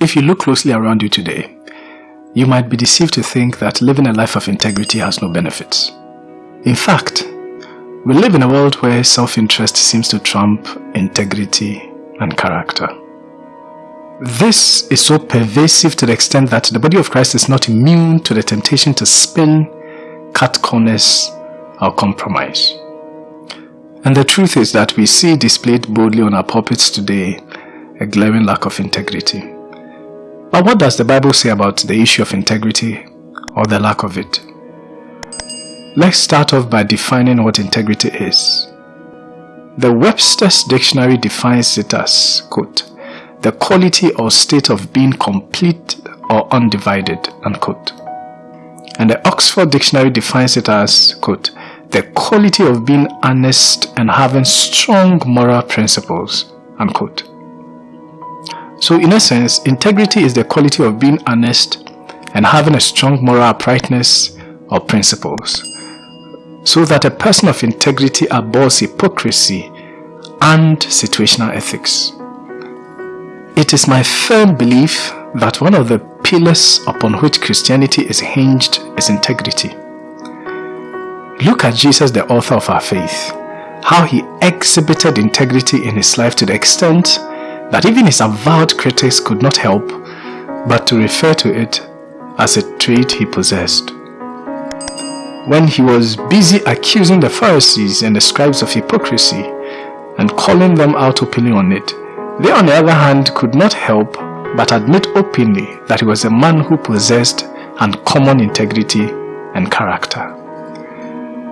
If you look closely around you today, you might be deceived to think that living a life of integrity has no benefits. In fact, we live in a world where self-interest seems to trump integrity and character. This is so pervasive to the extent that the body of Christ is not immune to the temptation to spin, cut corners, or compromise. And the truth is that we see displayed boldly on our pulpits today a glaring lack of integrity. But what does the Bible say about the issue of integrity or the lack of it? Let's start off by defining what integrity is. The Webster's Dictionary defines it as, quote, the quality or state of being complete or undivided, unquote. And the Oxford Dictionary defines it as, quote, the quality of being honest and having strong moral principles, unquote. So in essence, integrity is the quality of being honest and having a strong moral uprightness or principles, so that a person of integrity abhors hypocrisy and situational ethics. It is my firm belief that one of the pillars upon which Christianity is hinged is integrity. Look at Jesus, the author of our faith, how he exhibited integrity in his life to the extent that even his avowed critics could not help but to refer to it as a trait he possessed. When he was busy accusing the Pharisees and the scribes of hypocrisy and calling them out openly on it, they on the other hand could not help but admit openly that he was a man who possessed uncommon integrity and character.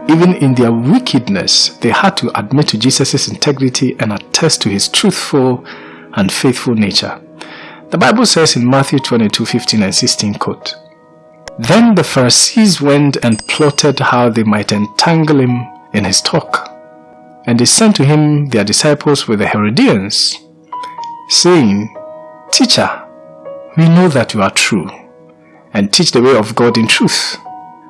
Even in their wickedness, they had to admit to Jesus' integrity and attest to his truthful and faithful nature. The Bible says in Matthew 22, 15 and 16, quote, Then the Pharisees went and plotted how they might entangle him in his talk. And they sent to him their disciples with the Herodians, saying, Teacher, we know that you are true, and teach the way of God in truth.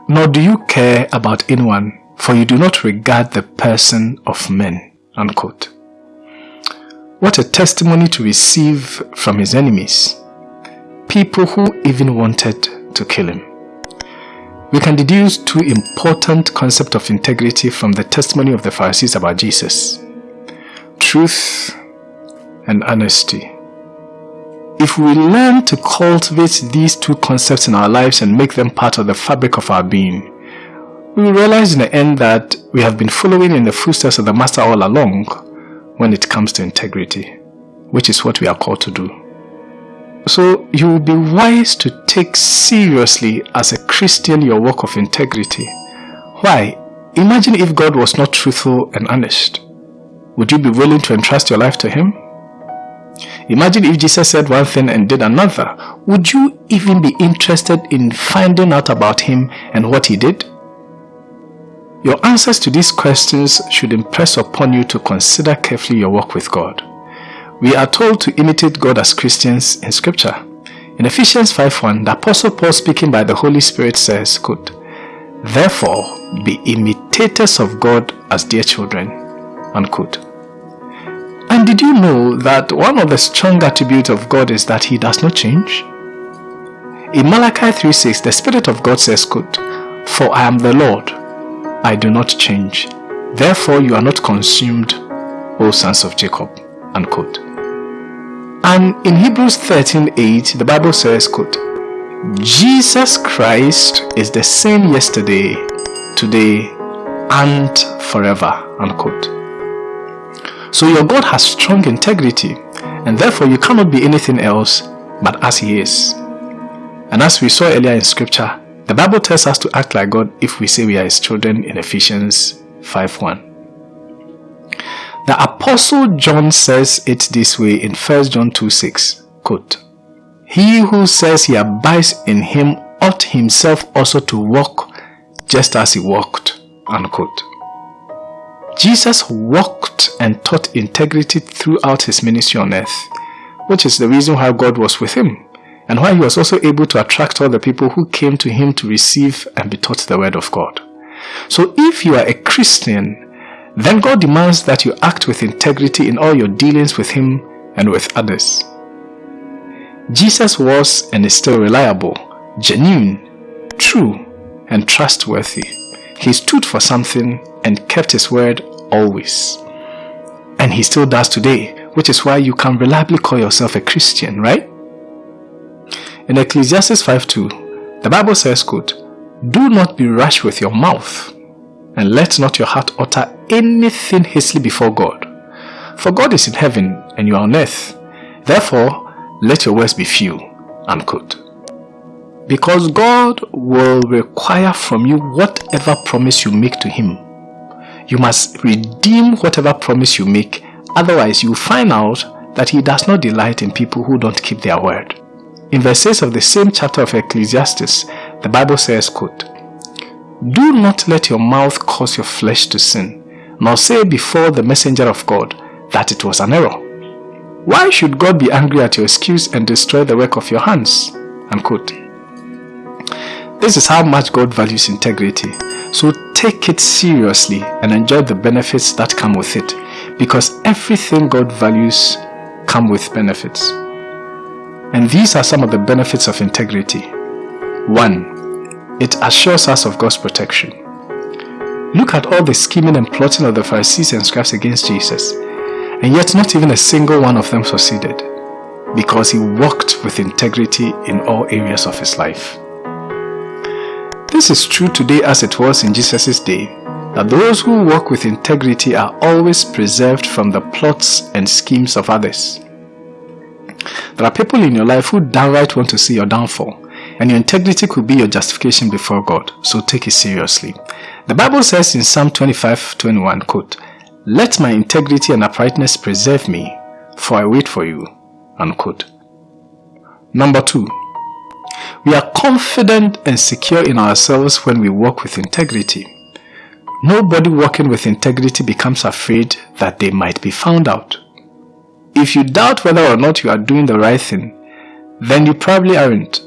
Nor do you care about anyone, for you do not regard the person of men. Unquote. What a testimony to receive from his enemies, people who even wanted to kill him. We can deduce two important concepts of integrity from the testimony of the Pharisees about Jesus. Truth and honesty. If we learn to cultivate these two concepts in our lives and make them part of the fabric of our being, we will realize in the end that we have been following in the footsteps of the Master all along when it comes to integrity, which is what we are called to do. So you will be wise to take seriously as a Christian your work of integrity. Why? Imagine if God was not truthful and honest. Would you be willing to entrust your life to Him? Imagine if Jesus said one thing and did another. Would you even be interested in finding out about Him and what He did? Your answers to these questions should impress upon you to consider carefully your walk with God. We are told to imitate God as Christians in scripture. In Ephesians 5.1, the Apostle Paul speaking by the Holy Spirit says, quote, Therefore, be imitators of God as dear children. Unquote. And did you know that one of the strong attributes of God is that He does not change? In Malachi 3.6, the Spirit of God says, quote, For I am the Lord, I do not change. Therefore you are not consumed, O sons of Jacob. Unquote. And in Hebrews 13:8, the Bible says, quote, Jesus Christ is the same yesterday, today, and forever. Unquote. So your God has strong integrity, and therefore you cannot be anything else but as He is. And as we saw earlier in scripture, the Bible tells us to act like God if we say we are His children in Ephesians 5 1. The Apostle John says it this way in 1 John 2 6. quote, He who says he abides in him ought himself also to walk just as he walked, unquote. Jesus walked and taught integrity throughout his ministry on earth, which is the reason why God was with him and why he was also able to attract all the people who came to him to receive and be taught the word of God. So if you are a Christian, then God demands that you act with integrity in all your dealings with him and with others. Jesus was and is still reliable, genuine, true, and trustworthy. He stood for something and kept his word always. And he still does today, which is why you can reliably call yourself a Christian, right? In Ecclesiastes 5.2, the Bible says, quote, Do not be rash with your mouth, and let not your heart utter anything hastily before God. For God is in heaven, and you are on earth. Therefore, let your words be few. Unquote. Because God will require from you whatever promise you make to Him. You must redeem whatever promise you make, otherwise you will find out that He does not delight in people who don't keep their word. In verse 6 of the same chapter of Ecclesiastes, the Bible says, quote, Do not let your mouth cause your flesh to sin, nor say before the messenger of God that it was an error. Why should God be angry at your excuse and destroy the work of your hands? Unquote. This is how much God values integrity. So take it seriously and enjoy the benefits that come with it. Because everything God values come with benefits. And these are some of the benefits of integrity. 1. It assures us of God's protection. Look at all the scheming and plotting of the Pharisees and scribes against Jesus, and yet not even a single one of them succeeded, because he walked with integrity in all areas of his life. This is true today as it was in Jesus' day, that those who walk with integrity are always preserved from the plots and schemes of others. There are people in your life who downright want to see your downfall, and your integrity could be your justification before God, so take it seriously. The Bible says in Psalm 25, 21, quote, Let my integrity and uprightness preserve me, for I wait for you, unquote. Number two, we are confident and secure in ourselves when we walk with integrity. Nobody walking with integrity becomes afraid that they might be found out. If you doubt whether or not you are doing the right thing, then you probably aren't.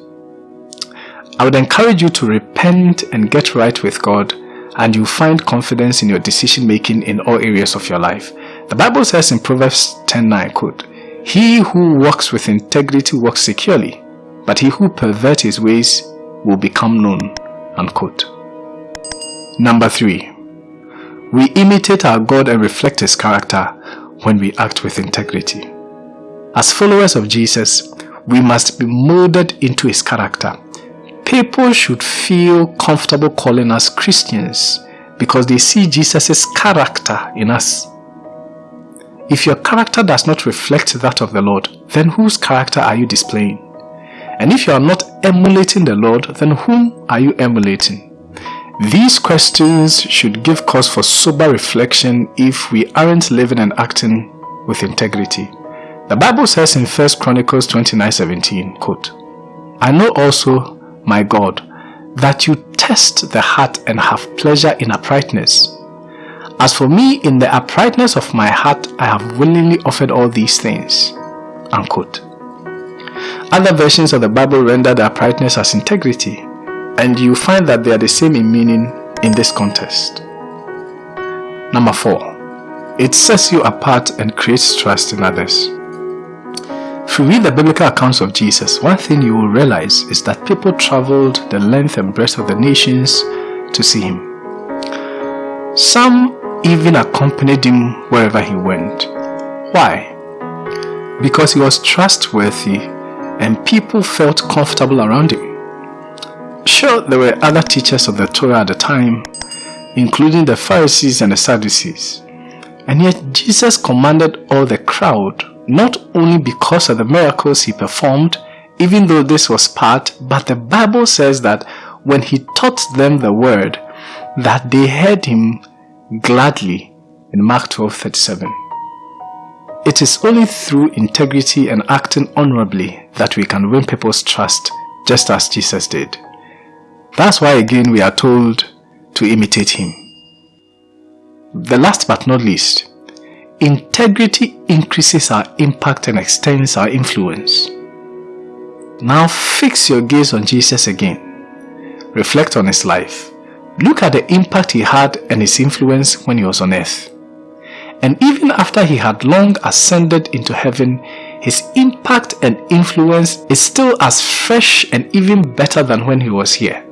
I would encourage you to repent and get right with God and you'll find confidence in your decision making in all areas of your life. The Bible says in Proverbs 10.9, quote, He who walks with integrity walks securely, but he who perverts his ways will become known. Unquote. Number 3. We imitate our God and reflect His character when we act with integrity. As followers of Jesus, we must be molded into his character. People should feel comfortable calling us Christians because they see Jesus' character in us. If your character does not reflect that of the Lord, then whose character are you displaying? And if you are not emulating the Lord, then whom are you emulating? These questions should give cause for sober reflection if we aren't living and acting with integrity. The Bible says in 1 Chronicles 29:17, quote, I know also, my God, that you test the heart and have pleasure in uprightness. As for me, in the uprightness of my heart, I have willingly offered all these things. Unquote. Other versions of the Bible render the uprightness as integrity, and you find that they are the same in meaning in this context. Number 4. It sets you apart and creates trust in others. If you read the biblical accounts of Jesus, one thing you will realize is that people traveled the length and breadth of the nations to see him. Some even accompanied him wherever he went. Why? Because he was trustworthy and people felt comfortable around him. Sure, there were other teachers of the Torah at the time, including the Pharisees and the Sadducees. And yet Jesus commanded all the crowd, not only because of the miracles he performed, even though this was part, but the Bible says that when he taught them the word, that they heard him gladly in Mark 12:37. It is only through integrity and acting honorably that we can win people's trust, just as Jesus did. That's why again we are told to imitate him. The last but not least, integrity increases our impact and extends our influence. Now fix your gaze on Jesus again. Reflect on his life. Look at the impact he had and his influence when he was on earth. And even after he had long ascended into heaven, his impact and influence is still as fresh and even better than when he was here.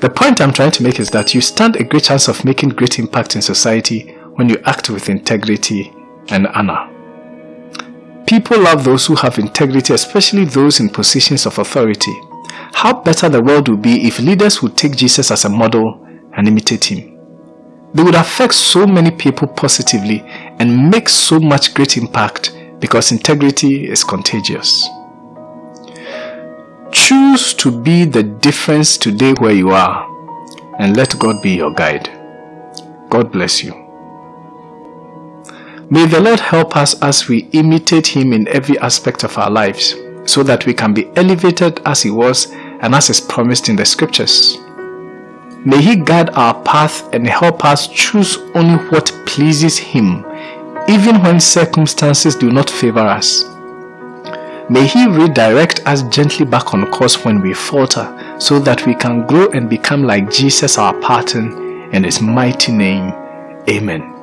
The point I'm trying to make is that you stand a great chance of making great impact in society when you act with integrity and honor. People love those who have integrity, especially those in positions of authority. How better the world would be if leaders would take Jesus as a model and imitate him. They would affect so many people positively and make so much great impact because integrity is contagious. Choose to be the difference today where you are and let God be your guide. God bless you. May the Lord help us as we imitate Him in every aspect of our lives so that we can be elevated as He was and as is promised in the scriptures. May He guide our path and help us choose only what pleases Him, even when circumstances do not favor us. May He redirect us gently back on course when we falter, so that we can grow and become like Jesus our pattern. In His mighty name, Amen.